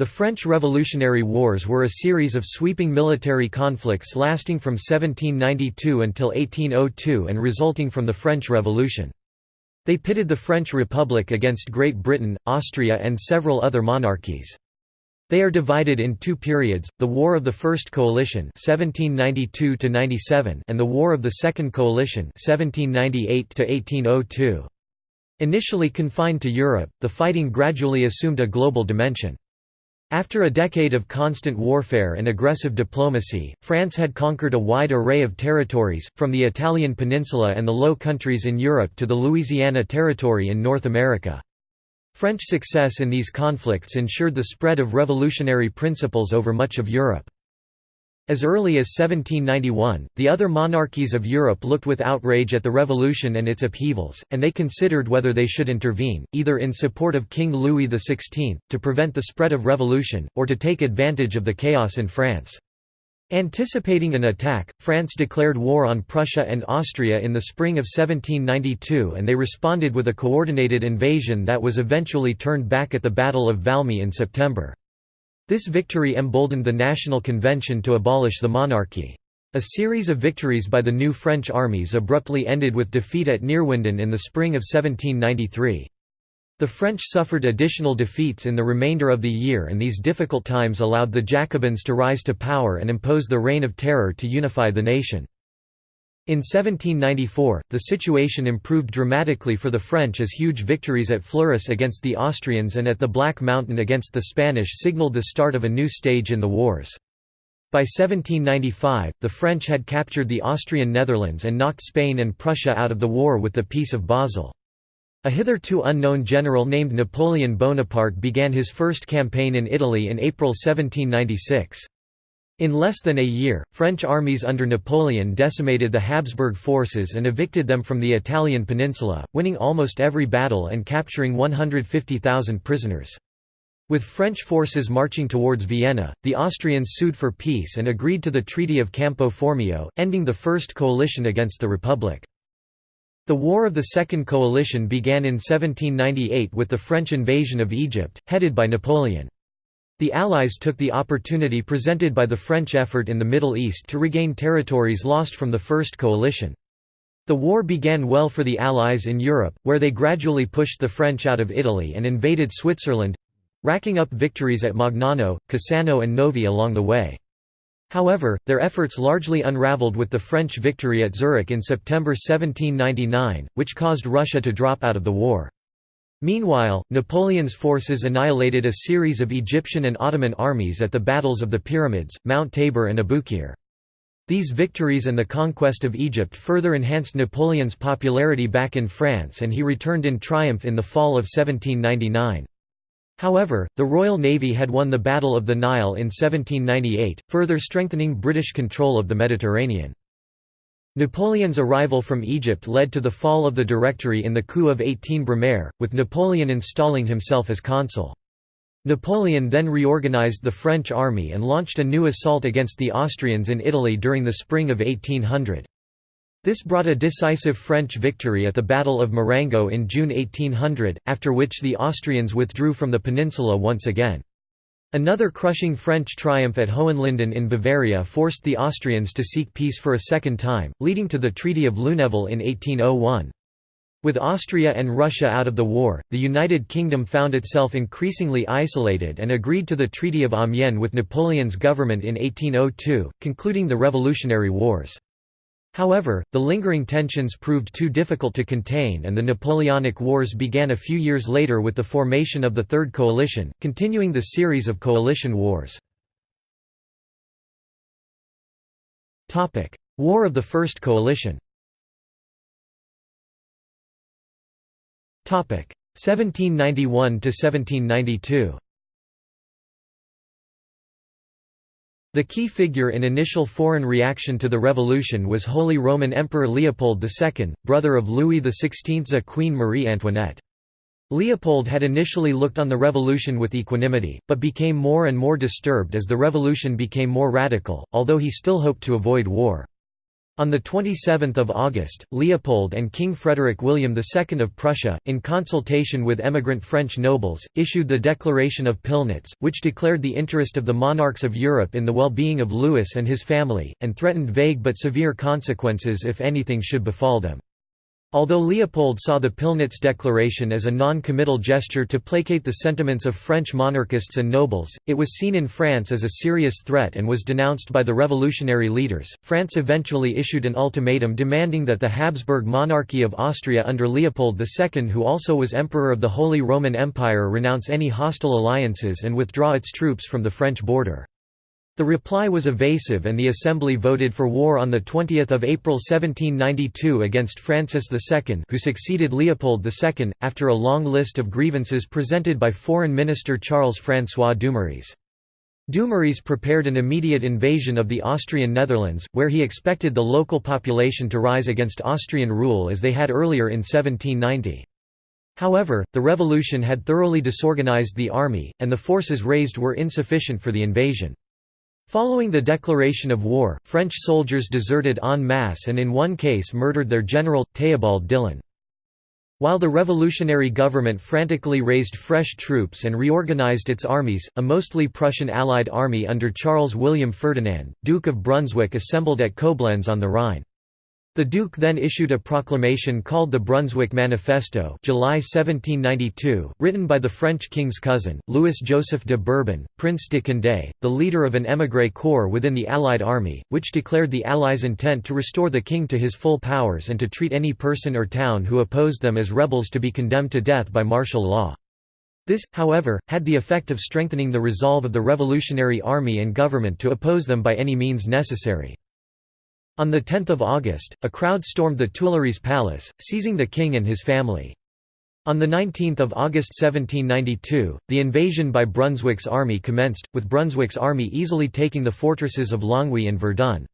The French Revolutionary Wars were a series of sweeping military conflicts lasting from 1792 until 1802 and resulting from the French Revolution. They pitted the French Republic against Great Britain, Austria and several other monarchies. They are divided in two periods, the War of the First Coalition 1792 and the War of the Second Coalition 1798 -1802. Initially confined to Europe, the fighting gradually assumed a global dimension. After a decade of constant warfare and aggressive diplomacy, France had conquered a wide array of territories, from the Italian peninsula and the Low Countries in Europe to the Louisiana Territory in North America. French success in these conflicts ensured the spread of revolutionary principles over much of Europe. As early as 1791, the other monarchies of Europe looked with outrage at the revolution and its upheavals, and they considered whether they should intervene, either in support of King Louis XVI, to prevent the spread of revolution, or to take advantage of the chaos in France. Anticipating an attack, France declared war on Prussia and Austria in the spring of 1792 and they responded with a coordinated invasion that was eventually turned back at the Battle of Valmy in September. This victory emboldened the National Convention to abolish the monarchy. A series of victories by the new French armies abruptly ended with defeat at Neerwinden in the spring of 1793. The French suffered additional defeats in the remainder of the year and these difficult times allowed the Jacobins to rise to power and impose the Reign of Terror to unify the nation. In 1794, the situation improved dramatically for the French as huge victories at Fleurus against the Austrians and at the Black Mountain against the Spanish signalled the start of a new stage in the wars. By 1795, the French had captured the Austrian Netherlands and knocked Spain and Prussia out of the war with the Peace of Basel. A hitherto unknown general named Napoleon Bonaparte began his first campaign in Italy in April 1796. In less than a year, French armies under Napoleon decimated the Habsburg forces and evicted them from the Italian peninsula, winning almost every battle and capturing 150,000 prisoners. With French forces marching towards Vienna, the Austrians sued for peace and agreed to the Treaty of Campo Formio, ending the First Coalition against the Republic. The War of the Second Coalition began in 1798 with the French invasion of Egypt, headed by Napoleon. The Allies took the opportunity presented by the French effort in the Middle East to regain territories lost from the First Coalition. The war began well for the Allies in Europe, where they gradually pushed the French out of Italy and invaded Switzerland—racking up victories at Magnano, Cassano and Novi along the way. However, their efforts largely unraveled with the French victory at Zurich in September 1799, which caused Russia to drop out of the war. Meanwhile, Napoleon's forces annihilated a series of Egyptian and Ottoman armies at the battles of the Pyramids, Mount Tabor and Abukir. These victories and the conquest of Egypt further enhanced Napoleon's popularity back in France and he returned in triumph in the fall of 1799. However, the Royal Navy had won the Battle of the Nile in 1798, further strengthening British control of the Mediterranean. Napoleon's arrival from Egypt led to the fall of the Directory in the coup of 18 Brumaire, with Napoleon installing himself as consul. Napoleon then reorganized the French army and launched a new assault against the Austrians in Italy during the spring of 1800. This brought a decisive French victory at the Battle of Marengo in June 1800, after which the Austrians withdrew from the peninsula once again. Another crushing French triumph at Hohenlinden in Bavaria forced the Austrians to seek peace for a second time, leading to the Treaty of Lunéville in 1801. With Austria and Russia out of the war, the United Kingdom found itself increasingly isolated and agreed to the Treaty of Amiens with Napoleon's government in 1802, concluding the Revolutionary Wars. However, the lingering tensions proved too difficult to contain and the Napoleonic Wars began a few years later with the formation of the Third Coalition, continuing the series of coalition wars. War of the First Coalition 1791–1792 The key figure in initial foreign reaction to the revolution was Holy Roman Emperor Leopold II, brother of Louis XVI's Queen Marie Antoinette. Leopold had initially looked on the revolution with equanimity, but became more and more disturbed as the revolution became more radical, although he still hoped to avoid war. On 27 August, Leopold and King Frederick William II of Prussia, in consultation with emigrant French nobles, issued the Declaration of Pillnitz, which declared the interest of the monarchs of Europe in the well-being of Louis and his family, and threatened vague but severe consequences if anything should befall them. Although Leopold saw the Pillnitz Declaration as a non-committal gesture to placate the sentiments of French monarchists and nobles, it was seen in France as a serious threat and was denounced by the revolutionary leaders. France eventually issued an ultimatum demanding that the Habsburg monarchy of Austria under Leopold II, who also was Emperor of the Holy Roman Empire, renounce any hostile alliances and withdraw its troops from the French border. The reply was evasive and the Assembly voted for war on 20 April 1792 against Francis II who succeeded Leopold II, after a long list of grievances presented by Foreign Minister Charles-François Dumouriez. Dumouriez prepared an immediate invasion of the Austrian Netherlands, where he expected the local population to rise against Austrian rule as they had earlier in 1790. However, the revolution had thoroughly disorganized the army, and the forces raised were insufficient for the invasion. Following the declaration of war, French soldiers deserted en masse and in one case murdered their general, Theobald Dillon. While the revolutionary government frantically raised fresh troops and reorganized its armies, a mostly Prussian allied army under Charles William Ferdinand, Duke of Brunswick assembled at Koblenz on the Rhine. The Duke then issued a proclamation called the Brunswick Manifesto July 1792, written by the French king's cousin, Louis-Joseph de Bourbon, Prince de Condé, the leader of an émigré corps within the Allied army, which declared the Allies' intent to restore the king to his full powers and to treat any person or town who opposed them as rebels to be condemned to death by martial law. This, however, had the effect of strengthening the resolve of the Revolutionary Army and government to oppose them by any means necessary. On 10 August, a crowd stormed the Tuileries Palace, seizing the king and his family. On 19 August 1792, the invasion by Brunswick's army commenced, with Brunswick's army easily taking the fortresses of Longwy and Verdun.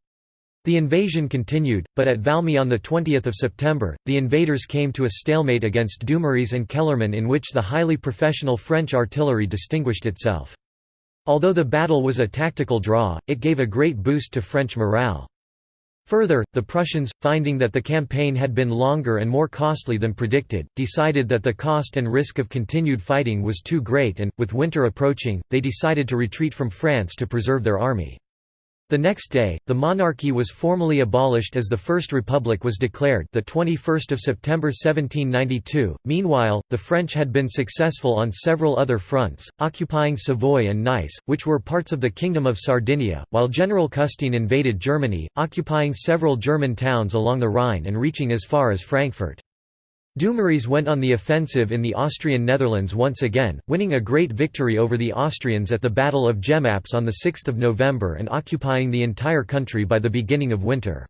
The invasion continued, but at Valmy on 20 September, the invaders came to a stalemate against Dumouriez and Kellermann in which the highly professional French artillery distinguished itself. Although the battle was a tactical draw, it gave a great boost to French morale. Further, the Prussians, finding that the campaign had been longer and more costly than predicted, decided that the cost and risk of continued fighting was too great and, with winter approaching, they decided to retreat from France to preserve their army. The next day, the monarchy was formally abolished as the First Republic was declared the 21st of September 1792. Meanwhile, the French had been successful on several other fronts, occupying Savoy and Nice, which were parts of the Kingdom of Sardinia, while General Custine invaded Germany, occupying several German towns along the Rhine and reaching as far as Frankfurt. Dumouriez went on the offensive in the Austrian Netherlands once again, winning a great victory over the Austrians at the Battle of Jemappes on 6 November and occupying the entire country by the beginning of winter.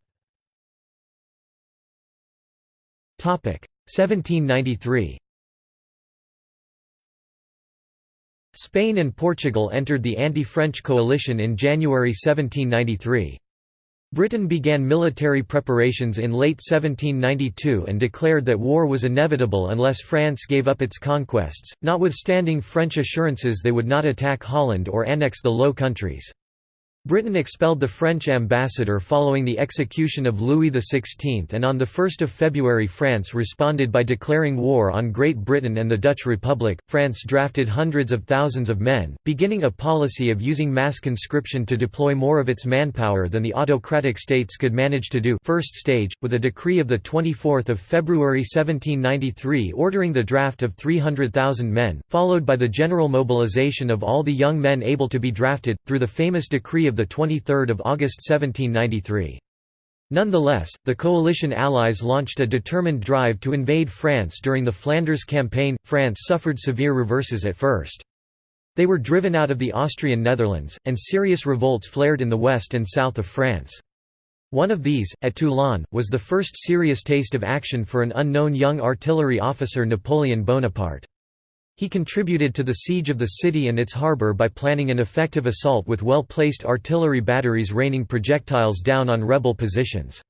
1793 Spain and Portugal entered the anti-French coalition in January 1793. Britain began military preparations in late 1792 and declared that war was inevitable unless France gave up its conquests, notwithstanding French assurances they would not attack Holland or annex the Low Countries. Britain expelled the French ambassador following the execution of Louis XVI and on 1 February France responded by declaring war on Great Britain and the Dutch Republic. France drafted hundreds of thousands of men, beginning a policy of using mass conscription to deploy more of its manpower than the autocratic states could manage to do first stage, with a decree of 24 February 1793 ordering the draft of 300,000 men, followed by the general mobilization of all the young men able to be drafted, through the famous decree of 23 August 1793. Nonetheless, the coalition allies launched a determined drive to invade France during the Flanders campaign. France suffered severe reverses at first. They were driven out of the Austrian Netherlands, and serious revolts flared in the west and south of France. One of these, at Toulon, was the first serious taste of action for an unknown young artillery officer Napoleon Bonaparte. He contributed to the siege of the city and its harbour by planning an effective assault with well-placed artillery batteries raining projectiles down on rebel positions.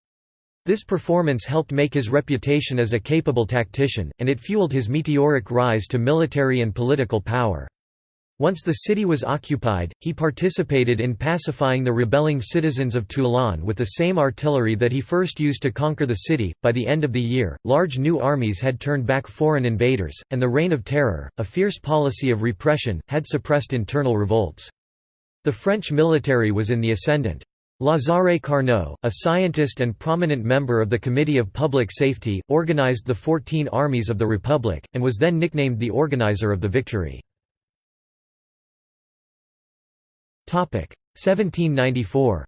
This performance helped make his reputation as a capable tactician, and it fueled his meteoric rise to military and political power. Once the city was occupied, he participated in pacifying the rebelling citizens of Toulon with the same artillery that he first used to conquer the city. By the end of the year, large new armies had turned back foreign invaders, and the Reign of Terror, a fierce policy of repression, had suppressed internal revolts. The French military was in the ascendant. Lazare Carnot, a scientist and prominent member of the Committee of Public Safety, organized the 14 armies of the Republic, and was then nicknamed the organizer of the victory. 1794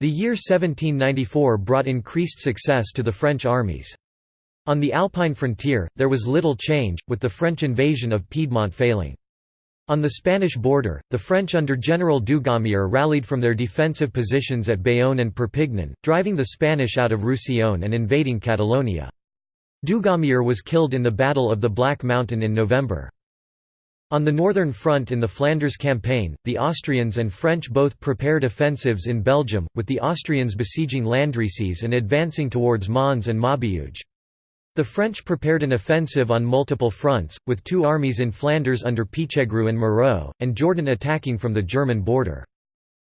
The year 1794 brought increased success to the French armies. On the Alpine frontier, there was little change, with the French invasion of Piedmont failing. On the Spanish border, the French under General Dugommier rallied from their defensive positions at Bayonne and Perpignan, driving the Spanish out of Roussillon and invading Catalonia. Dugommier was killed in the Battle of the Black Mountain in November. On the northern front in the Flanders campaign, the Austrians and French both prepared offensives in Belgium, with the Austrians besieging Landrecies and advancing towards Mons and Maubeuge. The French prepared an offensive on multiple fronts, with two armies in Flanders under Pichegru and Moreau, and Jourdan attacking from the German border.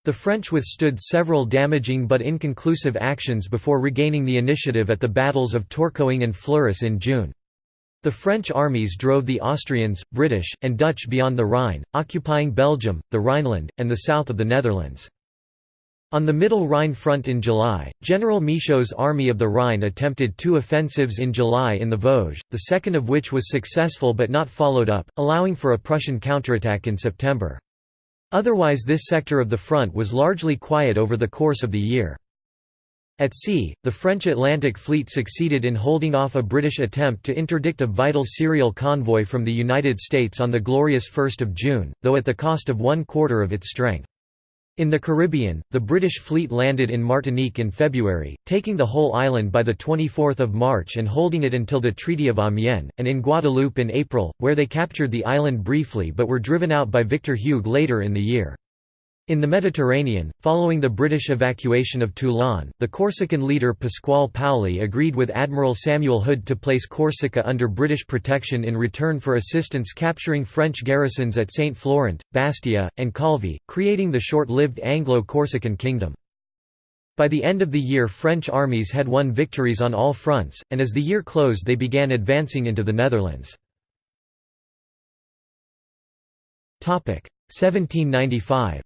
The French withstood several damaging but inconclusive actions before regaining the initiative at the battles of Tourcoing and Fleurus in June. The French armies drove the Austrians, British, and Dutch beyond the Rhine, occupying Belgium, the Rhineland, and the south of the Netherlands. On the Middle Rhine front in July, General Michaud's Army of the Rhine attempted two offensives in July in the Vosges, the second of which was successful but not followed up, allowing for a Prussian counterattack in September. Otherwise this sector of the front was largely quiet over the course of the year. At sea, the French Atlantic Fleet succeeded in holding off a British attempt to interdict a vital cereal convoy from the United States on the glorious 1 June, though at the cost of one quarter of its strength. In the Caribbean, the British fleet landed in Martinique in February, taking the whole island by 24 March and holding it until the Treaty of Amiens, and in Guadeloupe in April, where they captured the island briefly but were driven out by Victor Hugues later in the year. In the Mediterranean, following the British evacuation of Toulon, the Corsican leader Pasquale Paoli agreed with Admiral Samuel Hood to place Corsica under British protection in return for assistance capturing French garrisons at Saint Florent, Bastia, and Calvi, creating the short-lived Anglo-Corsican kingdom. By the end of the year French armies had won victories on all fronts, and as the year closed they began advancing into the Netherlands. 1795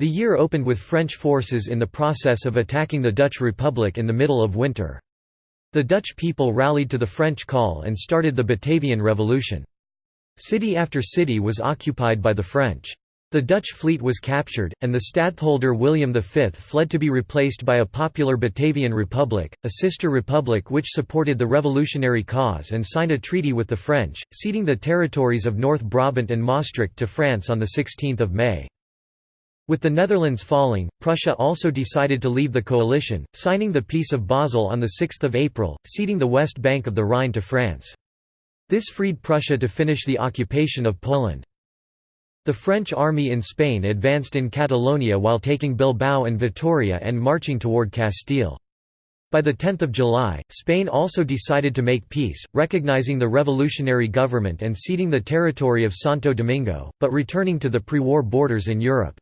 The year opened with French forces in the process of attacking the Dutch Republic in the middle of winter. The Dutch people rallied to the French call and started the Batavian Revolution. City after city was occupied by the French. The Dutch fleet was captured, and the stadtholder William V fled to be replaced by a popular Batavian Republic, a sister republic which supported the revolutionary cause and signed a treaty with the French, ceding the territories of North Brabant and Maastricht to France on 16 May. With the Netherlands falling, Prussia also decided to leave the coalition, signing the Peace of Basel on 6 April, ceding the west bank of the Rhine to France. This freed Prussia to finish the occupation of Poland. The French army in Spain advanced in Catalonia while taking Bilbao and Vitoria and marching toward Castile. By 10 July, Spain also decided to make peace, recognizing the revolutionary government and ceding the territory of Santo Domingo, but returning to the pre-war borders in Europe.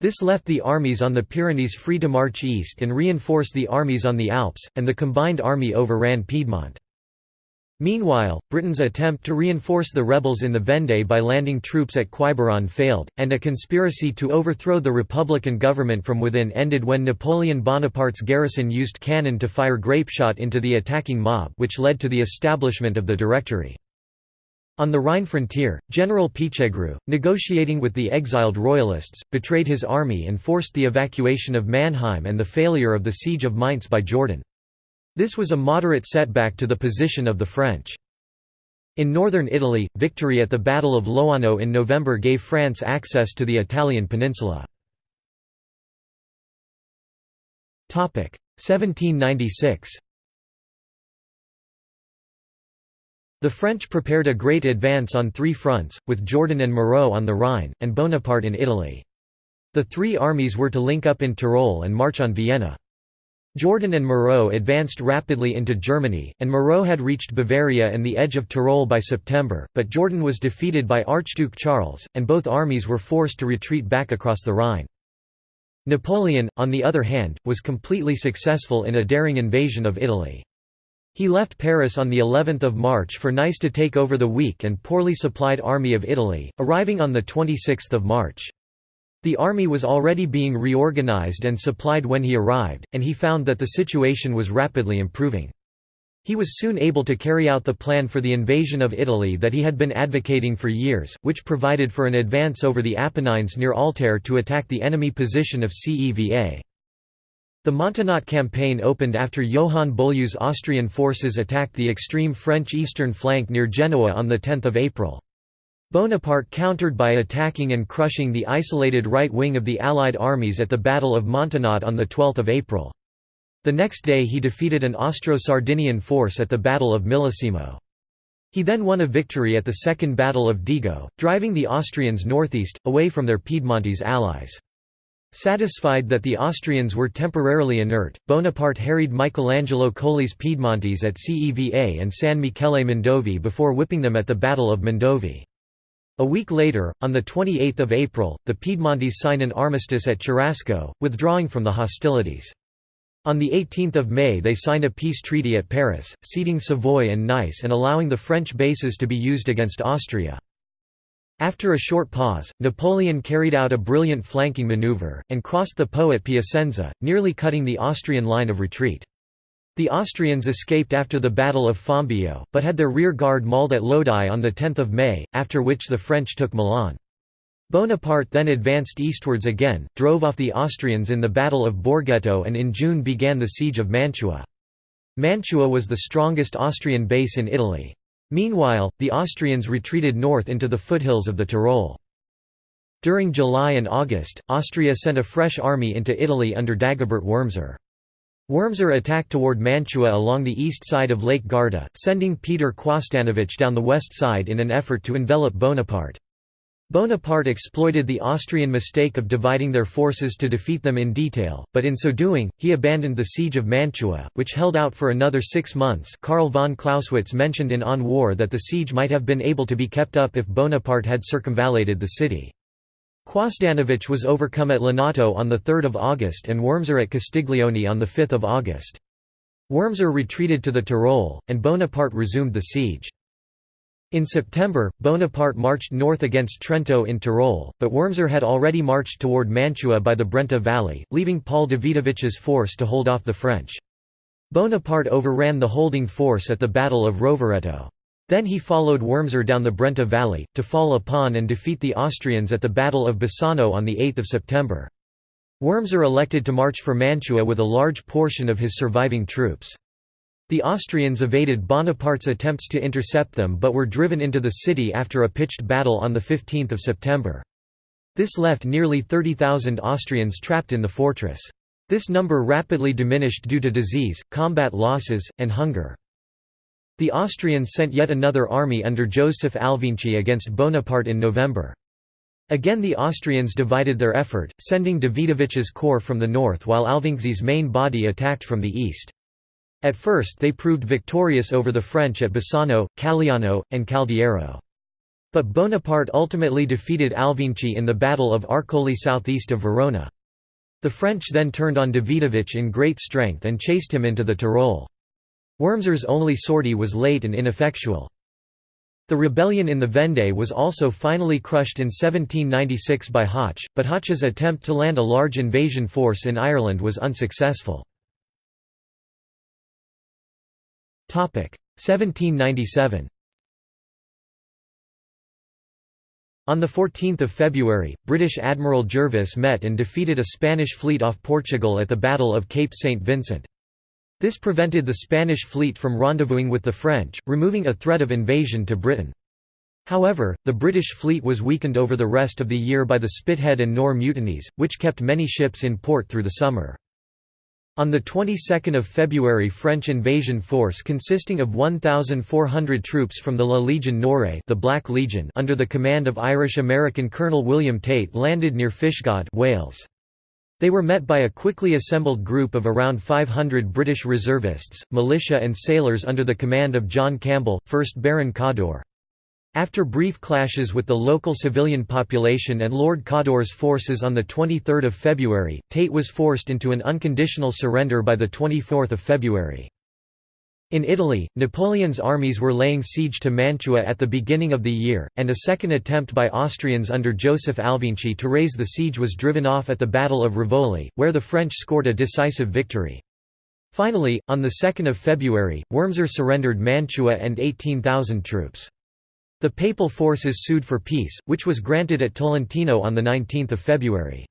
This left the armies on the Pyrenees free to march east and reinforce the armies on the Alps, and the combined army overran Piedmont. Meanwhile, Britain's attempt to reinforce the rebels in the Vendée by landing troops at Quiberon failed, and a conspiracy to overthrow the Republican government from within ended when Napoleon Bonaparte's garrison used cannon to fire grapeshot into the attacking mob which led to the establishment of the Directory. On the Rhine frontier, General Pichegru, negotiating with the exiled royalists, betrayed his army and forced the evacuation of Mannheim and the failure of the siege of Mainz by Jourdan. This was a moderate setback to the position of the French. In northern Italy, victory at the Battle of Loano in November gave France access to the Italian peninsula. 1796 The French prepared a great advance on three fronts, with Jourdan and Moreau on the Rhine, and Bonaparte in Italy. The three armies were to link up in Tyrol and march on Vienna. Jourdan and Moreau advanced rapidly into Germany, and Moreau had reached Bavaria and the edge of Tyrol by September, but Jourdan was defeated by Archduke Charles, and both armies were forced to retreat back across the Rhine. Napoleon, on the other hand, was completely successful in a daring invasion of Italy. He left Paris on the 11th of March for Nice to take over the weak and poorly supplied army of Italy, arriving on the 26th of March. The army was already being reorganized and supplied when he arrived, and he found that the situation was rapidly improving. He was soon able to carry out the plan for the invasion of Italy that he had been advocating for years, which provided for an advance over the Apennines near Altare to attack the enemy position of Ceva. The Montenotte campaign opened after Johann Beaulieu's Austrian forces attacked the extreme French eastern flank near Genoa on 10 April. Bonaparte countered by attacking and crushing the isolated right wing of the Allied armies at the Battle of Montenotte on 12 April. The next day he defeated an Austro-Sardinian force at the Battle of Millesimo. He then won a victory at the Second Battle of Dego, driving the Austrians northeast, away from their Piedmontese allies. Satisfied that the Austrians were temporarily inert, Bonaparte harried Michelangelo Colli's Piedmontese at Ceva and San Michele Mondovì before whipping them at the Battle of Mondovì. A week later, on 28 April, the Piedmontese sign an armistice at Cherasco, withdrawing from the hostilities. On 18 May they signed a peace treaty at Paris, ceding Savoy and Nice and allowing the French bases to be used against Austria. After a short pause, Napoleon carried out a brilliant flanking maneuver, and crossed the Po at Piacenza, nearly cutting the Austrian line of retreat. The Austrians escaped after the Battle of Fombio, but had their rear guard mauled at Lodi on 10 May, after which the French took Milan. Bonaparte then advanced eastwards again, drove off the Austrians in the Battle of Borghetto and in June began the siege of Mantua. Mantua was the strongest Austrian base in Italy. Meanwhile, the Austrians retreated north into the foothills of the Tyrol. During July and August, Austria sent a fresh army into Italy under Dagobert Wurmser. Wurmser attacked toward Mantua along the east side of Lake Garda, sending Peter Quosdanovich down the west side in an effort to envelop Bonaparte. Bonaparte exploited the Austrian mistake of dividing their forces to defeat them in detail, but in so doing, he abandoned the siege of Mantua, which held out for another six months Karl von Clausewitz mentioned in On War that the siege might have been able to be kept up if Bonaparte had circumvallated the city. Quosdanovich was overcome at Lonato on 3 August and Wurmser at Castiglione on 5 August. Wurmser retreated to the Tyrol, and Bonaparte resumed the siege. In September, Bonaparte marched north against Trento in Tyrol, but Wurmser had already marched toward Mantua by the Brenta Valley, leaving Paul Davidovich's force to hold off the French. Bonaparte overran the holding force at the Battle of Rovereto. Then he followed Wurmser down the Brenta Valley, to fall upon and defeat the Austrians at the Battle of Bassano on 8 September. Wurmser elected to march for Mantua with a large portion of his surviving troops. The Austrians evaded Bonaparte's attempts to intercept them but were driven into the city after a pitched battle on 15 September. This left nearly 30,000 Austrians trapped in the fortress. This number rapidly diminished due to disease, combat losses, and hunger. The Austrians sent yet another army under Joseph Alvinci against Bonaparte in November. Again the Austrians divided their effort, sending Davidovich's corps from the north while Alvinci's main body attacked from the east. At first they proved victorious over the French at Bassano, Calliano, and Caldiero. But Bonaparte ultimately defeated Alvinci in the Battle of Arcole southeast of Verona. The French then turned on Davidovich in great strength and chased him into the Tyrol. Wurmser's only sortie was late and ineffectual. The rebellion in the Vendée was also finally crushed in 1796 by Hoche, but Hoche's attempt to land a large invasion force in Ireland was unsuccessful. 1797 On 14 February, British Admiral Jervis met and defeated a Spanish fleet off Portugal at the Battle of Cape St. Vincent. This prevented the Spanish fleet from rendezvousing with the French, removing a threat of invasion to Britain. However, the British fleet was weakened over the rest of the year by the Spithead and Nore mutinies, which kept many ships in port through the summer. On the 22nd of February French invasion force consisting of 1,400 troops from the La Légion Noire the Black Legion under the command of Irish-American Colonel William Tate landed near Fishguard Wales. They were met by a quickly assembled group of around 500 British reservists, militia and sailors under the command of John Campbell, 1st Baron Cawdor. After brief clashes with the local civilian population and Lord Cawdor's forces on 23 February, Tate was forced into an unconditional surrender by 24 February. In Italy, Napoleon's armies were laying siege to Mantua at the beginning of the year, and a second attempt by Austrians under Joseph Alvinci to raise the siege was driven off at the Battle of Rivoli, where the French scored a decisive victory. Finally, on 2 February, Wurmser surrendered Mantua and 18,000 troops. The papal forces sued for peace, which was granted at Tolentino on 19 February.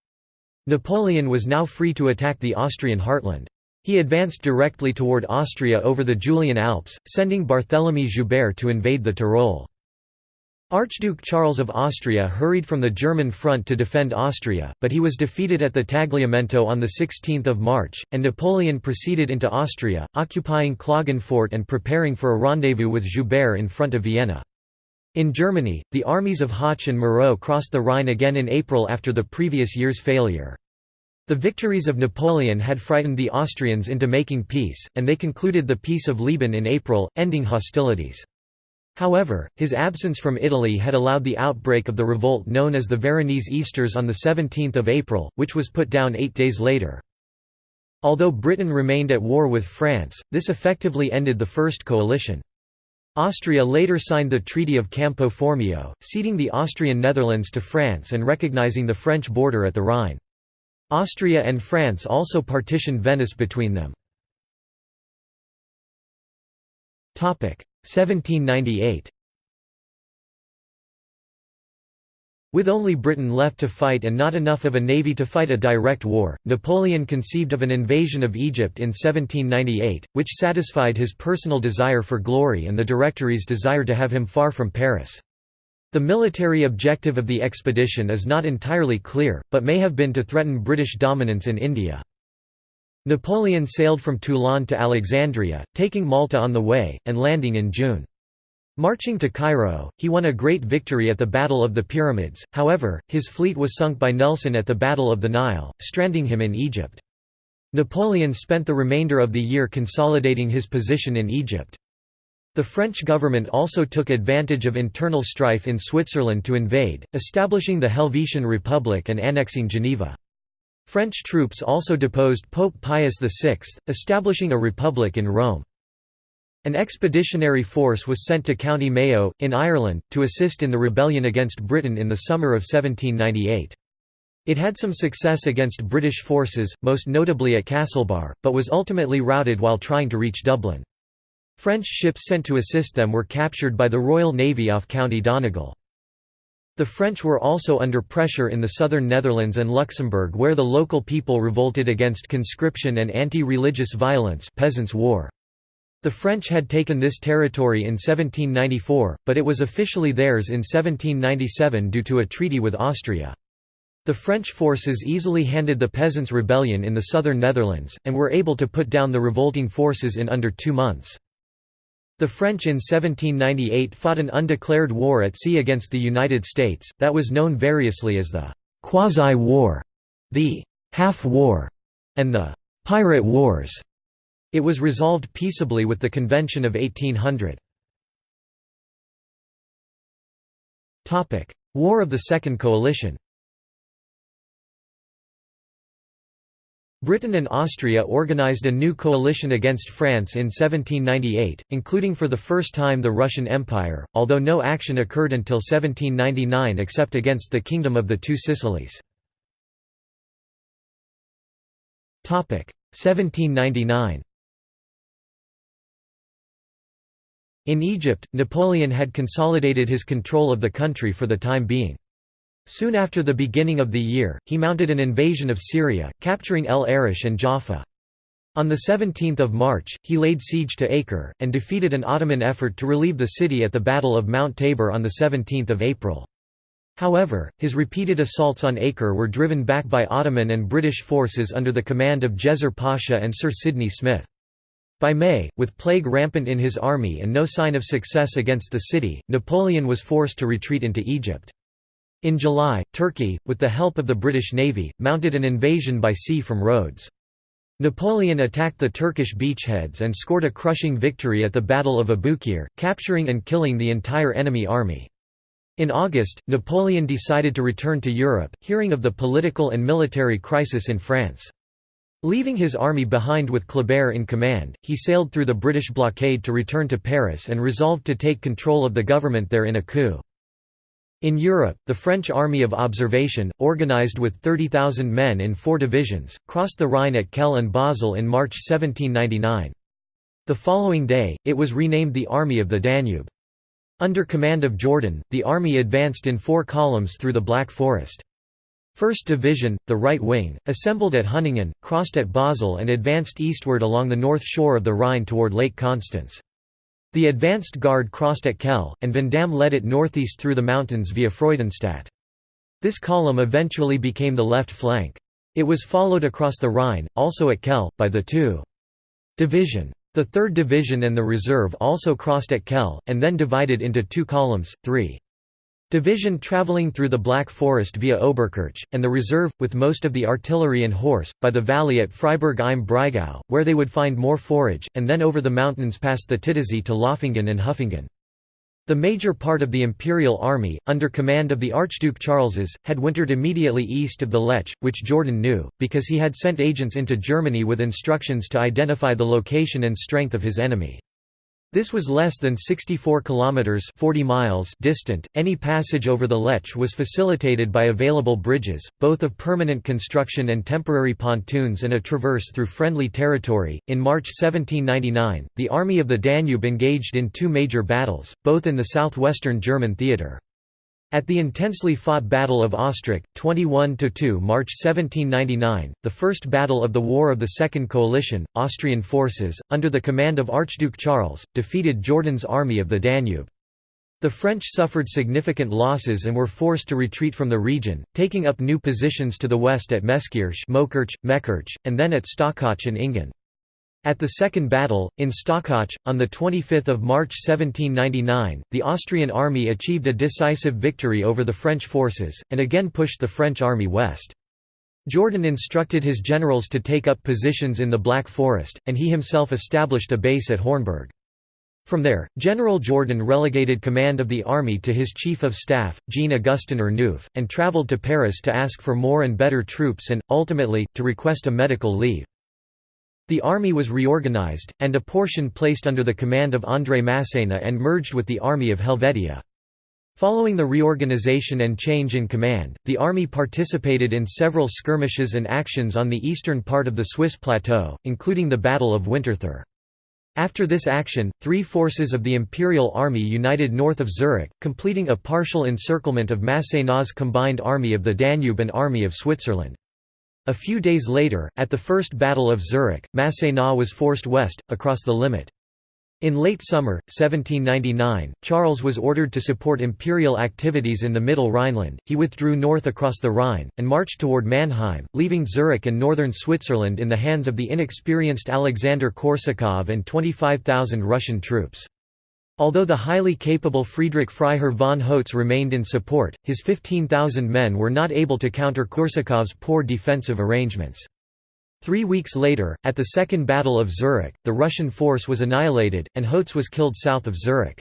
Napoleon was now free to attack the Austrian heartland. He advanced directly toward Austria over the Julian Alps, sending Barthélemy Joubert to invade the Tyrol. Archduke Charles of Austria hurried from the German front to defend Austria, but he was defeated at the Tagliamento on 16 March, and Napoleon proceeded into Austria, occupying Klagenfurt and preparing for a rendezvous with Joubert in front of Vienna. In Germany, the armies of Hoche and Moreau crossed the Rhine again in April after the previous year's failure. The victories of Napoleon had frightened the Austrians into making peace, and they concluded the Peace of Leoben in April, ending hostilities. However, his absence from Italy had allowed the outbreak of the revolt known as the Veronese Easters on 17 April, which was put down eight days later. Although Britain remained at war with France, this effectively ended the First Coalition. Austria later signed the Treaty of Campo Formio, ceding the Austrian Netherlands to France and recognizing the French border at the Rhine. Austria and France also partitioned Venice between them. 1798 With only Britain left to fight and not enough of a navy to fight a direct war, Napoleon conceived of an invasion of Egypt in 1798, which satisfied his personal desire for glory and the Directory's desire to have him far from Paris. The military objective of the expedition is not entirely clear, but may have been to threaten British dominance in India. Napoleon sailed from Toulon to Alexandria, taking Malta on the way, and landing in June. Marching to Cairo, he won a great victory at the Battle of the Pyramids, however, his fleet was sunk by Nelson at the Battle of the Nile, stranding him in Egypt. Napoleon spent the remainder of the year consolidating his position in Egypt. The French government also took advantage of internal strife in Switzerland to invade, establishing the Helvetian Republic and annexing Geneva. French troops also deposed Pope Pius VI, establishing a republic in Rome. An expeditionary force was sent to County Mayo, in Ireland, to assist in the rebellion against Britain in the summer of 1798. It had some success against British forces, most notably at Castlebar, but was ultimately routed while trying to reach Dublin. French ships sent to assist them were captured by the Royal Navy off County Donegal. The French were also under pressure in the southern Netherlands and Luxembourg where the local people revolted against conscription and anti-religious violence Peasants' War. The French had taken this territory in 1794, but it was officially theirs in 1797 due to a treaty with Austria. The French forces easily handed the Peasants' Rebellion in the southern Netherlands, and were able to put down the revolting forces in under two months. The French in 1798 fought an undeclared war at sea against the United States, that was known variously as the «quasi-war», the «half-war», and the «pirate wars». It was resolved peaceably with the Convention of 1800. War of the Second Coalition Britain and Austria organised a new coalition against France in 1798, including for the first time the Russian Empire, although no action occurred until 1799 except against the Kingdom of the Two Sicilies. 1799 In Egypt, Napoleon had consolidated his control of the country for the time being. Soon after the beginning of the year, he mounted an invasion of Syria, capturing El Arish and Jaffa. On 17 March, he laid siege to Acre, and defeated an Ottoman effort to relieve the city at the Battle of Mount Tabor on 17 April. However, his repeated assaults on Acre were driven back by Ottoman and British forces under the command of Djezzar Pasha and Sir Sidney Smith. By May, with plague rampant in his army and no sign of success against the city, Napoleon was forced to retreat into Egypt. In July, Turkey, with the help of the British Navy, mounted an invasion by sea from Rhodes. Napoleon attacked the Turkish beachheads and scored a crushing victory at the Battle of Abukir, capturing and killing the entire enemy army. In August, Napoleon decided to return to Europe, hearing of the political and military crisis in France. Leaving his army behind with Kleber in command, he sailed through the British blockade to return to Paris and resolved to take control of the government there in a coup. In Europe, the French Army of Observation, organized with 30,000 men in four divisions, crossed the Rhine at Kehl and Basel in March 1799. The following day, it was renamed the Army of the Danube. Under command of Jourdan, the army advanced in four columns through the Black Forest. 1st Division, the right wing, assembled at Hunningen, crossed at Basel and advanced eastward along the north shore of the Rhine toward Lake Constance. The advanced guard crossed at Kehl, and Vandamme led it northeast through the mountains via Freudenstadt. This column eventually became the left flank. It was followed across the Rhine, also at Kehl, by the 2. Division. The 3rd Division and the reserve also crossed at Kehl, and then divided into two columns, 3. Division travelling through the Black Forest via Oberkirch, and the reserve, with most of the artillery and horse, by the valley at Freiburg im Breisgau, where they would find more forage, and then over the mountains past the Titisee to Loffingen and Huffingen. The major part of the imperial army, under command of the Archduke Charles's, had wintered immediately east of the Lech, which Jourdan knew, because he had sent agents into Germany with instructions to identify the location and strength of his enemy. This was less than 64 kilometers 40 miles distant. Any passage over the Lech was facilitated by available bridges, both of permanent construction and temporary pontoons and a traverse through friendly territory. In March 1799, the Army of the Danube engaged in two major battles, both in the southwestern German theater. At the intensely fought Battle of Ostrach, 21–2 March 1799, the first battle of the War of the Second Coalition, Austrian forces, under the command of Archduke Charles, defeated Jourdan's army of the Danube. The French suffered significant losses and were forced to retreat from the region, taking up new positions to the west at Meskirch Mekirch, and then at Stockach and Engen. At the Second Battle, in Stockach, on 25 March 1799, the Austrian army achieved a decisive victory over the French forces, and again pushed the French army west. Jourdan instructed his generals to take up positions in the Black Forest, and he himself established a base at Hornberg. From there, General Jourdan relegated command of the army to his chief of staff, Jean-Augustin Ernouf, and travelled to Paris to ask for more and better troops and, ultimately, to request a medical leave. The army was reorganized, and a portion placed under the command of André Masséna and merged with the Army of Helvetia. Following the reorganization and change in command, the army participated in several skirmishes and actions on the eastern part of the Swiss plateau, including the Battle of Winterthur. After this action, three forces of the Imperial Army united north of Zurich, completing a partial encirclement of Masséna's combined Army of the Danube and Army of Switzerland. A few days later, at the First Battle of Zurich, Masséna was forced west, across the Limmat. In late summer, 1799, Charles was ordered to support imperial activities in the Middle Rhineland. He withdrew north across the Rhine, and marched toward Mannheim, leaving Zurich and northern Switzerland in the hands of the inexperienced Alexander Korsakov and 25,000 Russian troops. Although the highly capable Friedrich Freiherr von Hotze remained in support, his 15,000 men were not able to counter Korsakov's poor defensive arrangements. Three weeks later, at the Second Battle of Zurich, the Russian force was annihilated, and Hotze was killed south of Zurich.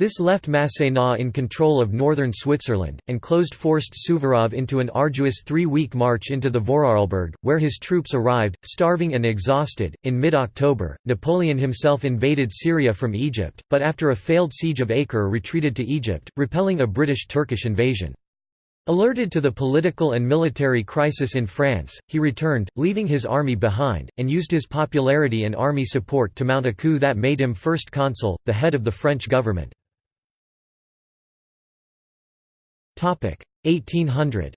This left Masséna in control of northern Switzerland, and closed forced Suvorov into an arduous three-week march into the Vorarlberg, where his troops arrived, starving and exhausted. In mid-October, Napoleon himself invaded Syria from Egypt, but after a failed siege of Acre retreated to Egypt, repelling a British-Turkish invasion. Alerted to the political and military crisis in France, he returned, leaving his army behind, and used his popularity and army support to mount a coup that made him first consul, the head of the French government. 1800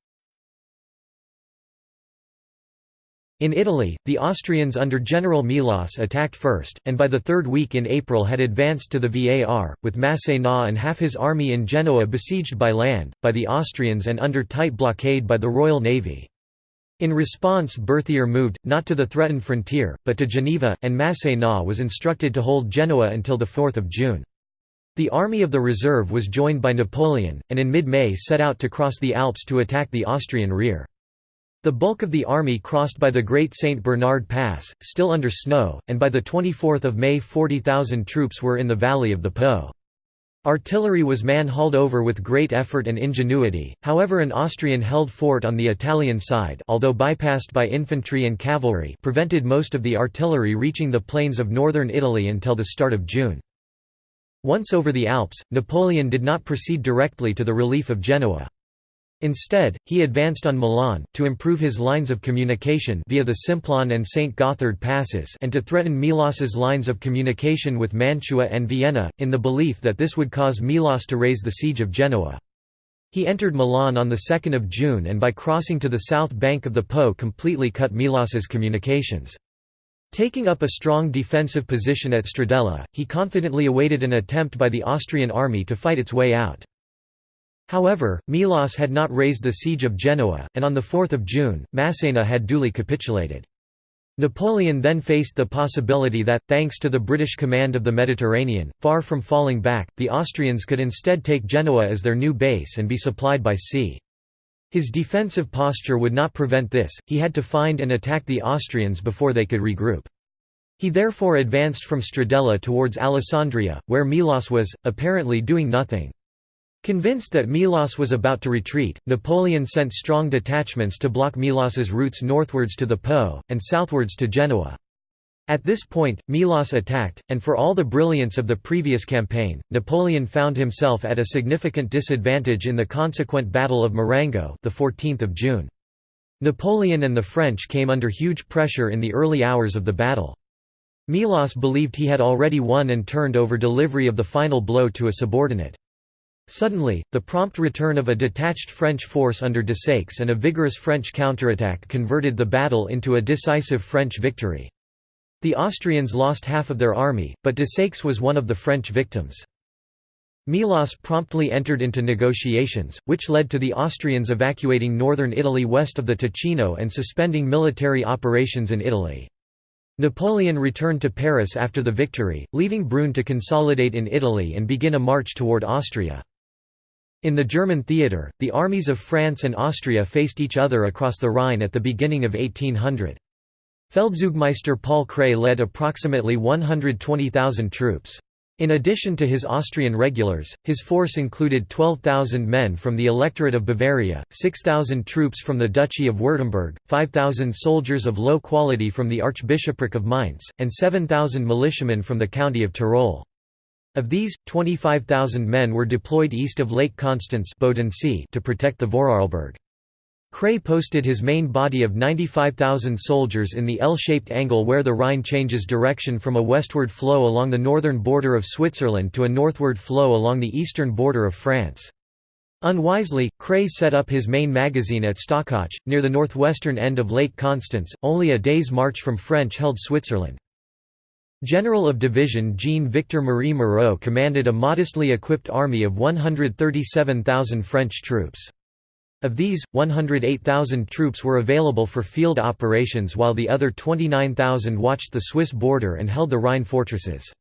In Italy, the Austrians under General Melas attacked first, and by the third week in April had advanced to the Var, with Masséna and half his army in Genoa besieged by land, by the Austrians and under tight blockade by the Royal Navy. In response Berthier moved, not to the threatened frontier, but to Geneva, and Masséna was instructed to hold Genoa until 4 June. The Army of the Reserve was joined by Napoleon, and in mid-May set out to cross the Alps to attack the Austrian rear. The bulk of the army crossed by the Great St. Bernard Pass, still under snow, and by 24 May 40,000 troops were in the valley of the Po. Artillery was man-hauled over with great effort and ingenuity, however an Austrian-held fort on the Italian side although bypassed by infantry and cavalry prevented most of the artillery reaching the plains of northern Italy until the start of June. Once over the Alps, Napoleon did not proceed directly to the relief of Genoa. Instead, he advanced on Milan, to improve his lines of communication via the Simplon and St. Gothard passes and to threaten Melas's lines of communication with Mantua and Vienna, in the belief that this would cause Melas to raise the siege of Genoa. He entered Milan on 2 June and by crossing to the south bank of the Po completely cut Melas's communications. Taking up a strong defensive position at Stradella, he confidently awaited an attempt by the Austrian army to fight its way out. However, Melas had not raised the siege of Genoa, and on 4 June, Massena had duly capitulated. Napoleon then faced the possibility that, thanks to the British command of the Mediterranean, far from falling back, the Austrians could instead take Genoa as their new base and be supplied by sea. His defensive posture would not prevent this, he had to find and attack the Austrians before they could regroup. He therefore advanced from Stradella towards Alessandria, where Melas was, apparently doing nothing. Convinced that Melas was about to retreat, Napoleon sent strong detachments to block Melas's routes northwards to the Po, and southwards to Genoa. At this point, Melas attacked, and for all the brilliance of the previous campaign, Napoleon found himself at a significant disadvantage in the consequent Battle of Marengo the 14th of June. Napoleon and the French came under huge pressure in the early hours of the battle. Melas believed he had already won and turned over delivery of the final blow to a subordinate. Suddenly, the prompt return of a detached French force under Desaix and a vigorous French counterattack converted the battle into a decisive French victory. The Austrians lost half of their army, but de Desaix was one of the French victims. Melas promptly entered into negotiations, which led to the Austrians evacuating northern Italy west of the Ticino and suspending military operations in Italy. Napoleon returned to Paris after the victory, leaving Brune to consolidate in Italy and begin a march toward Austria. In the German theatre, the armies of France and Austria faced each other across the Rhine at the beginning of 1800. Feldzugmeister Paul Kray led approximately 120,000 troops. In addition to his Austrian regulars, his force included 12,000 men from the Electorate of Bavaria, 6,000 troops from the Duchy of Württemberg, 5,000 soldiers of low quality from the Archbishopric of Mainz, and 7,000 militiamen from the County of Tyrol. Of these, 25,000 men were deployed east of Lake Constance to protect the Vorarlberg. Kray posted his main body of 95,000 soldiers in the L-shaped angle where the Rhine changes direction from a westward flow along the northern border of Switzerland to a northward flow along the eastern border of France. Unwisely, Kray set up his main magazine at Stockach, near the northwestern end of Lake Constance, only a day's march from French-held Switzerland. General of Division Jean-Victor Marie Moreau commanded a modestly equipped army of 137,000 French troops. Of these, 108,000 troops were available for field operations while the other 29,000 watched the Swiss border and held the Rhine fortresses.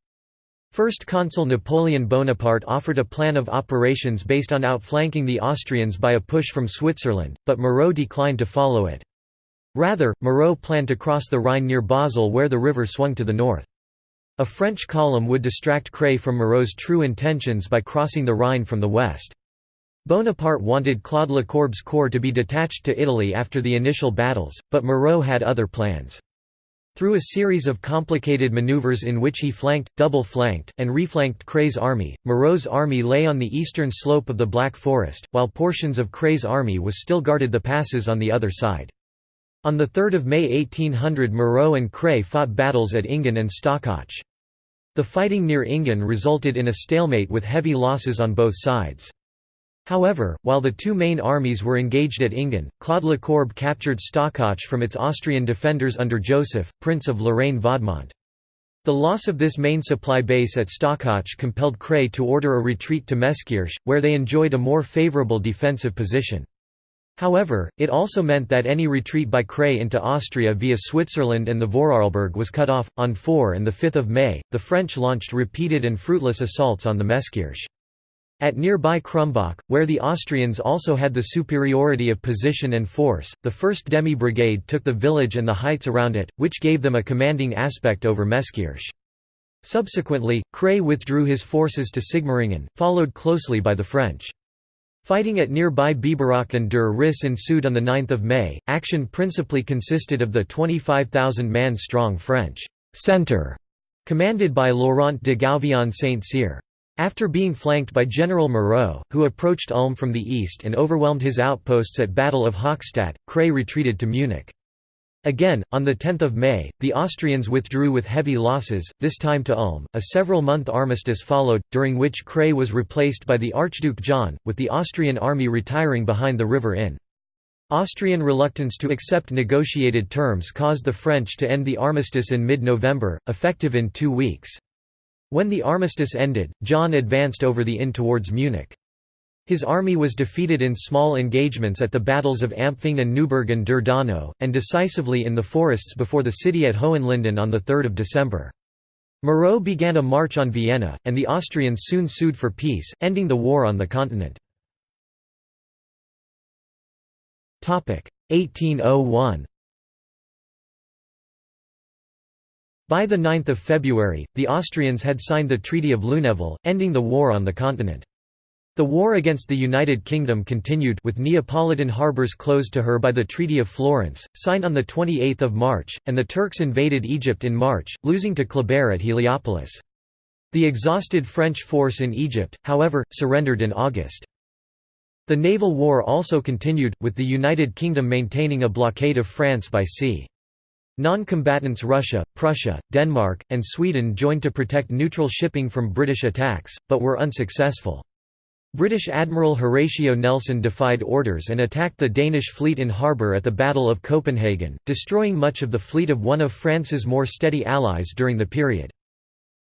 First Consul Napoleon Bonaparte offered a plan of operations based on outflanking the Austrians by a push from Switzerland, but Moreau declined to follow it. Rather, Moreau planned to cross the Rhine near Basel where the river swung to the north. A French column would distract Kray from Moreau's true intentions by crossing the Rhine from the west. Bonaparte wanted Claude Lecourbe's corps to be detached to Italy after the initial battles, but Moreau had other plans. Through a series of complicated maneuvers in which he flanked, double-flanked, and reflanked Kray's army, Moreau's army lay on the eastern slope of the Black Forest, while portions of Kray's army was still guarded the passes on the other side. On 3 May 1800 Moreau and Kray fought battles at Engen and Stockach. The fighting near Engen resulted in a stalemate with heavy losses on both sides. However, while the two main armies were engaged at Engen, Claude Le Lecourbe captured Stockach from its Austrian defenders under Joseph, Prince of Lorraine-Vaudemont. The loss of this main supply base at Stockach compelled Kray to order a retreat to Meskirch, where they enjoyed a more favourable defensive position. However, it also meant that any retreat by Kray into Austria via Switzerland and the Vorarlberg was cut off. On 4 and 5 May, the French launched repeated and fruitless assaults on the Meskirch. At nearby Krumbach, where the Austrians also had the superiority of position and force, the 1st Demi Brigade took the village and the heights around it, which gave them a commanding aspect over Meskirch. Subsequently, Kray withdrew his forces to Sigmaringen, followed closely by the French. Fighting at nearby Biberach an der Riss ensued on 9 May. Action principally consisted of the 25,000-man strong French centre, commanded by Laurent de Gouvion Saint-Cyr. After being flanked by General Moreau, who approached Ulm from the east and overwhelmed his outposts at Battle of Hochstadt, Kray retreated to Munich. Again, on 10 May, the Austrians withdrew with heavy losses, this time to Ulm. A several-month armistice followed, during which Kray was replaced by the Archduke John, with the Austrian army retiring behind the river Inn. Austrian reluctance to accept negotiated terms caused the French to end the armistice in mid-November, effective in two weeks. When the armistice ended, John advanced over the Inn towards Munich. His army was defeated in small engagements at the battles of Ampfing and Neuburg an der Donau, and decisively in the forests before the city at Hohenlinden on 3 December. Moreau began a march on Vienna, and the Austrians soon sued for peace, ending the war on the continent. 1801 By 9 February, the Austrians had signed the Treaty of Luneville, ending the war on the continent. The war against the United Kingdom continued with Neapolitan harbours closed to her by the Treaty of Florence, signed on 28 March, and the Turks invaded Egypt in March, losing to Kleber at Heliopolis. The exhausted French force in Egypt, however, surrendered in August. The naval war also continued, with the United Kingdom maintaining a blockade of France by sea. Non-combatants Russia, Prussia, Denmark, and Sweden joined to protect neutral shipping from British attacks, but were unsuccessful. British Admiral Horatio Nelson defied orders and attacked the Danish fleet in harbour at the Battle of Copenhagen, destroying much of the fleet of one of France's more steady allies during the period.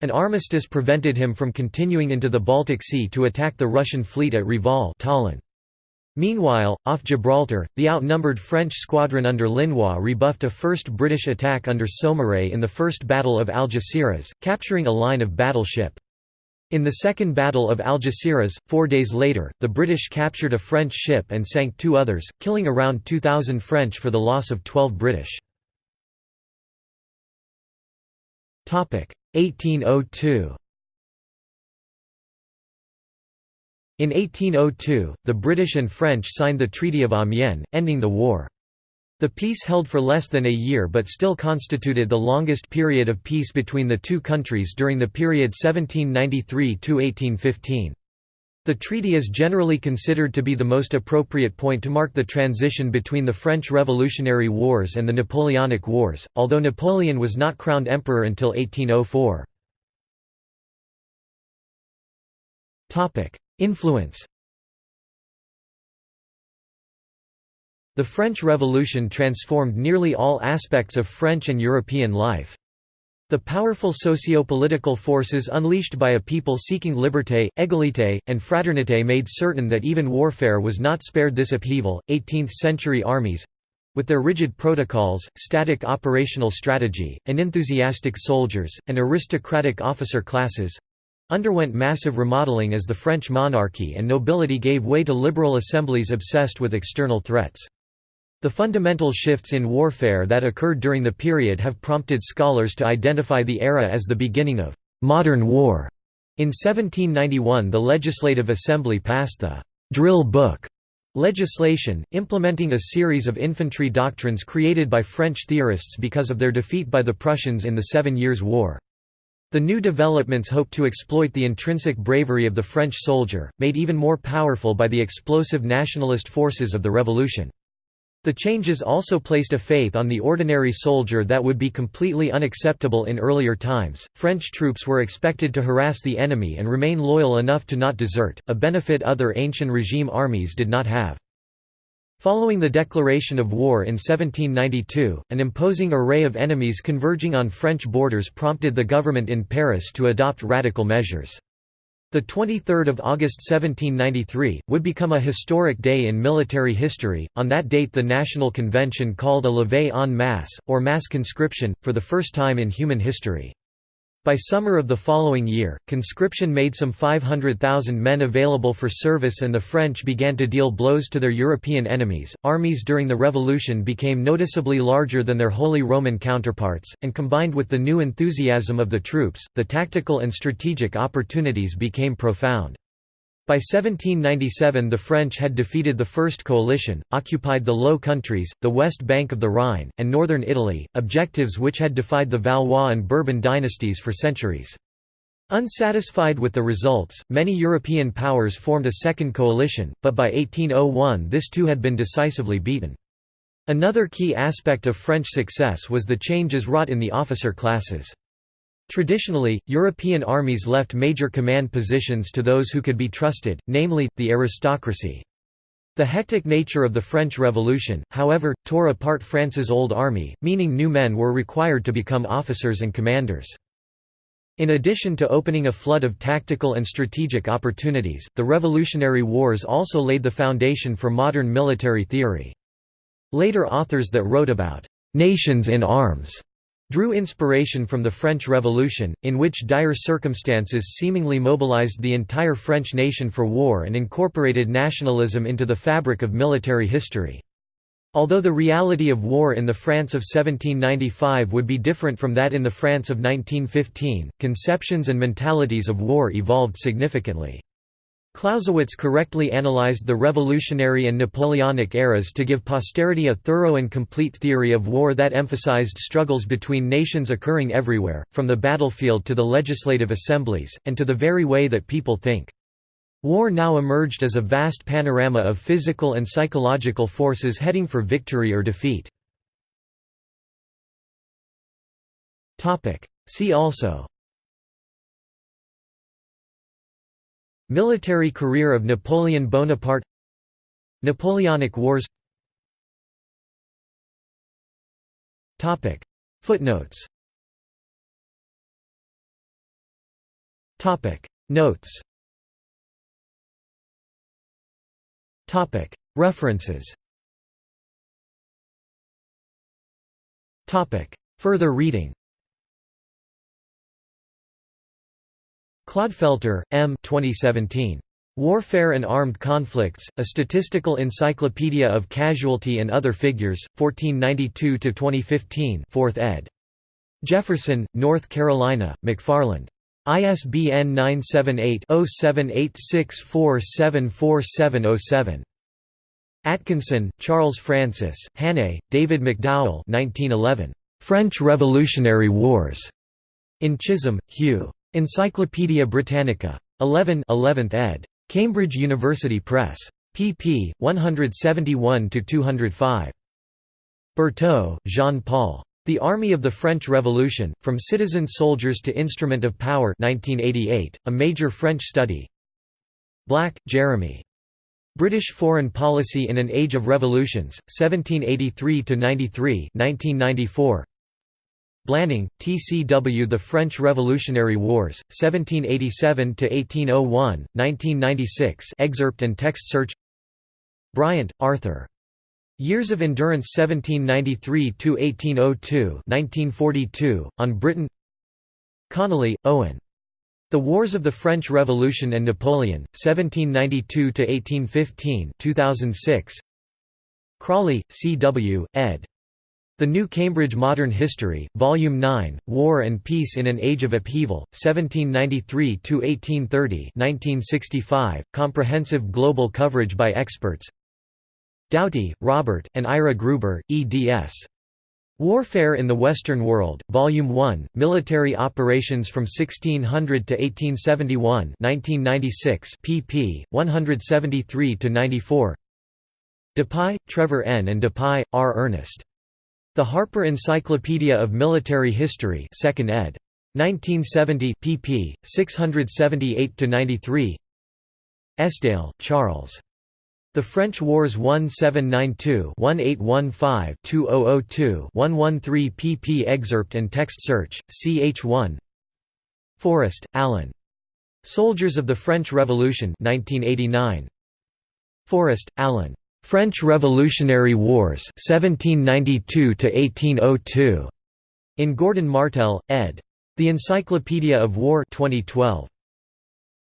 An armistice prevented him from continuing into the Baltic Sea to attack the Russian fleet at Reval Tallinn. Meanwhile, off Gibraltar, the outnumbered French squadron under Linois rebuffed a first British attack under Saumarez in the First Battle of Algeciras, capturing a line of battleship. In the Second Battle of Algeciras, four days later, the British captured a French ship and sank two others, killing around 2,000 French for the loss of 12 British. 1802 In 1802, the British and French signed the Treaty of Amiens, ending the war. The peace held for less than a year but still constituted the longest period of peace between the two countries during the period 1793–1815. The treaty is generally considered to be the most appropriate point to mark the transition between the French Revolutionary Wars and the Napoleonic Wars, although Napoleon was not crowned emperor until 1804. Influence The French Revolution transformed nearly all aspects of French and European life. The powerful socio-political forces unleashed by a people seeking liberté, égalité, and fraternité made certain that even warfare was not spared this upheaval. 18th-century armies with their rigid protocols, static operational strategy, and enthusiastic soldiers, and aristocratic officer classes underwent massive remodeling as the French monarchy and nobility gave way to liberal assemblies obsessed with external threats. The fundamental shifts in warfare that occurred during the period have prompted scholars to identify the era as the beginning of «modern war». In 1791 the Legislative Assembly passed the «drill book» legislation, implementing a series of infantry doctrines created by French theorists because of their defeat by the Prussians in the Seven Years' War. The new developments hoped to exploit the intrinsic bravery of the French soldier, made even more powerful by the explosive nationalist forces of the revolution. The changes also placed a faith on the ordinary soldier that would be completely unacceptable in earlier times. French troops were expected to harass the enemy and remain loyal enough to not desert, a benefit other ancient regime armies did not have. Following the declaration of war in 1792, an imposing array of enemies converging on French borders prompted the government in Paris to adopt radical measures. The 23rd of August 1793 would become a historic day in military history. On that date, the National Convention called a levée en masse or mass conscription for the first time in human history. By summer of the following year, conscription made some 500,000 men available for service and the French began to deal blows to their European enemies. Armies during the Revolution became noticeably larger than their Holy Roman counterparts, and combined with the new enthusiasm of the troops, the tactical and strategic opportunities became profound. By 1797 the French had defeated the First Coalition, occupied the Low Countries, the west bank of the Rhine, and northern Italy, objectives which had defied the Valois and Bourbon dynasties for centuries. Unsatisfied with the results, many European powers formed a second coalition, but by 1801 this too had been decisively beaten. Another key aspect of French success was the changes wrought in the officer classes. Traditionally, European armies left major command positions to those who could be trusted, namely, the aristocracy. The hectic nature of the French Revolution, however, tore apart France's old army, meaning new men were required to become officers and commanders. In addition to opening a flood of tactical and strategic opportunities, the Revolutionary Wars also laid the foundation for modern military theory. Later authors that wrote about «nations in arms» drew inspiration from the French Revolution, in which dire circumstances seemingly mobilized the entire French nation for war and incorporated nationalism into the fabric of military history. Although the reality of war in the France of 1795 would be different from that in the France of 1915, conceptions and mentalities of war evolved significantly. Clausewitz correctly analyzed the Revolutionary and Napoleonic eras to give posterity a thorough and complete theory of war that emphasized struggles between nations occurring everywhere, from the battlefield to the legislative assemblies, and to the very way that people think. War now emerged as a vast panorama of physical and psychological forces heading for victory or defeat. See also Military career of Napoleon Bonaparte Napoleonic Wars. Topic. Footnotes. Notes. Topic. References. Topic. Further reading Clodfelter, M. 2017. Warfare and Armed Conflicts, A Statistical Encyclopedia of Casualty and Other Figures, 1492–2015 4th ed. Jefferson, North Carolina, McFarland. ISBN 978-0786474707. Atkinson, Charles Francis, Hannay, David McDowell 1911. French Revolutionary Wars. In Chisholm, Hugh. Encyclopædia Britannica. 11 11th ed. Cambridge University Press. pp. 171–205. Bertaud, Jean-Paul. The Army of the French Revolution, From Citizen Soldiers to Instrument of Power 1988, a major French study Black, Jeremy. British Foreign Policy in an Age of Revolutions, 1783–93 1994. Blanning, T.C.W. The French Revolutionary Wars, 1787–1801, 1996 excerpt and text search Bryant, Arthur. Years of Endurance 1793–1802 1942, on Britain Connelly, Owen. The Wars of the French Revolution and Napoleon, 1792–1815 2006. Crawley, C. W., ed. The New Cambridge Modern History, Volume 9, War and Peace in an Age of Upheaval, 1793–1830 1965, comprehensive global coverage by experts Doughty, Robert, and Ira Gruber, eds. Warfare in the Western World, Volume 1, Military Operations from 1600 to 1871 1996 pp. 173–94 Dupuy, Trevor N. and Dupuy, R. Ernest. The Harper Encyclopedia of Military History 2nd ed. 1970 pp. 678–93 Esdaile, Charles. The French Wars 1792-1815-2002-113 pp. Excerpt and text search, ch1 Forrest, Alan. Soldiers of the French Revolution 1989. Forrest, Alan. French Revolutionary Wars 1792 1802. In Gordon Martel, ed. The Encyclopedia of War 2012.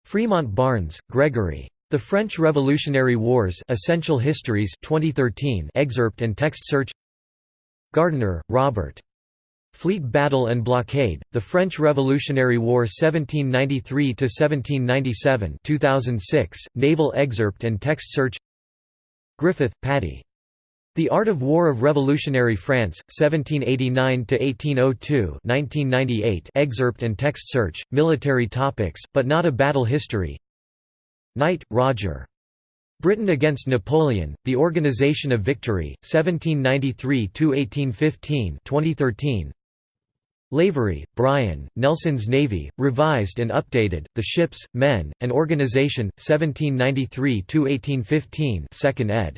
Fremont Barnes, Gregory. The French Revolutionary Wars Essential Histories 2013 excerpt and text search Gardiner, Robert. Fleet Battle and Blockade, The French Revolutionary War 1793–1797 2006, naval excerpt and text search Griffith, Paddy. The Art of War of Revolutionary France, 1789–1802 1998 excerpt and text search, military topics, but not a battle history Knight, Roger. Britain against Napoleon, The Organization of Victory, 1793–1815 2013 Lavery, Brian, Nelson's Navy, Revised and Updated, The Ships, Men, and Organization, 1793–1815 2nd ed.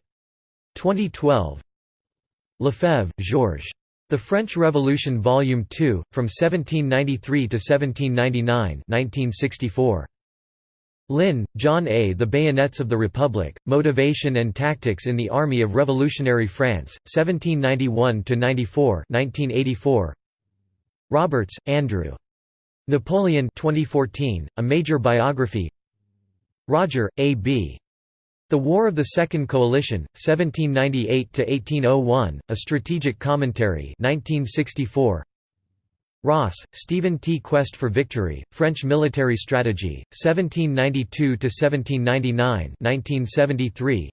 2012 Lefebvre, Georges. The French Revolution Volume 2, From 1793 to 1799 1964. Lynn, John A. The Bayonets of the Republic, Motivation and Tactics in the Army of Revolutionary France, 1791–94 1984. Roberts, Andrew. Napoleon 2014, A Major Biography Rodger, A. B. The War of the Second Coalition, 1798–1801, A Strategic Commentary 1964. Ross, Stephen T. Quest for Victory, French Military Strategy, 1792–1799 1973.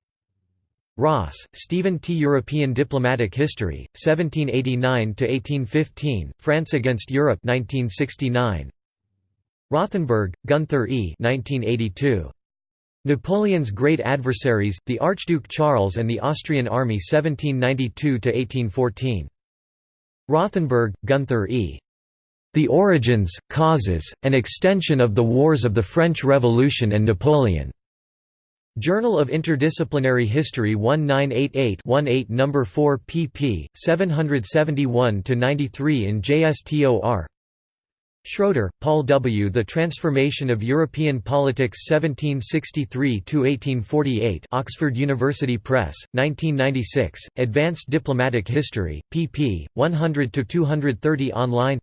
Ross, Stephen T. European Diplomatic History, 1789–1815, France against Europe 1969. Rothenberg, Gunther E. 1982. Napoleon's Great Adversaries, the Archduke Charles and the Austrian Army 1792–1814. Rothenberg, Gunther E. The Origins, Causes, and Extension of the Wars of the French Revolution and Napoleon. Journal of Interdisciplinary History 1988-18 No. 4 pp. 771–93 in JSTOR Schroeder, Paul W. The Transformation of European Politics 1763–1848 Oxford University Press, 1996, Advanced Diplomatic History, pp. 100–230 online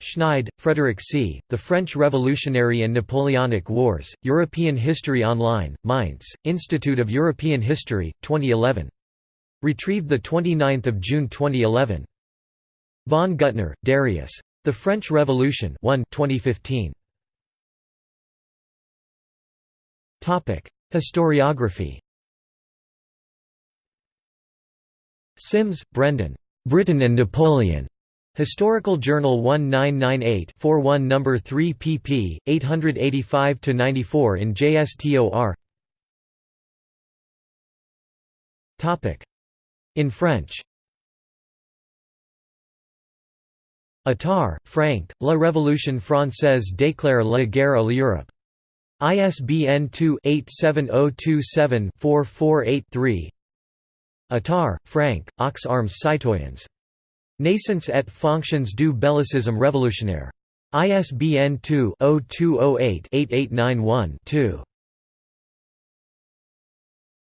Schneid, Frederick C., The French Revolutionary and Napoleonic Wars, European History Online, Mainz, Institute of European History, 2011. Retrieved 29 June 2011. Von Guttner, Darius. The French Revolution 1 2015. Historiography Simms, Brendan. Britain and Napoleon. Historical Journal 1998-41 No. 3 pp. 885–94 in JSTOR In French Attard, Frank, La Révolution française déclare la guerre à l'Europe. ISBN 2-87027-4483 Attard, Frank, Aux armes citoyens. Naissance et fonctions du bellicisme révolutionnaire. ISBN 2-0208-8891-2.